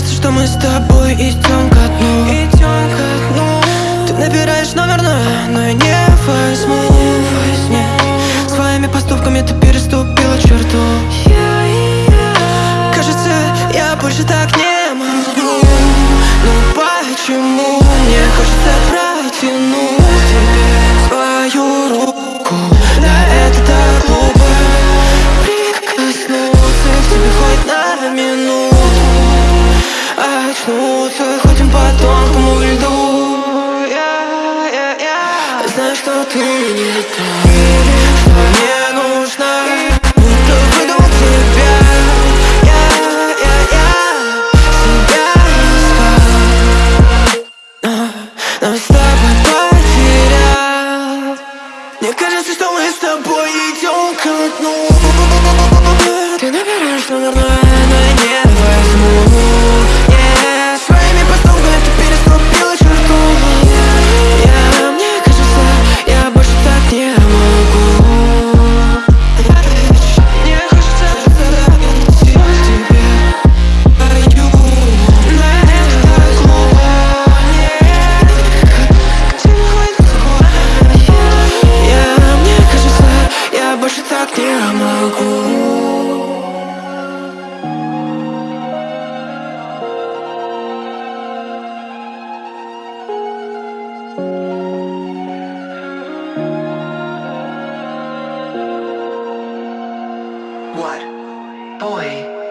что мы с тобой идем ко дну. Идем ко дну. Ты набираешь номер, но, но я не возьму ты не та Что мне нужно Будто выдумал тебя. Я, я, я Себя искал Но, но с тобой потерял. Кажется, что мы с тобой идем ко дну What? Boy,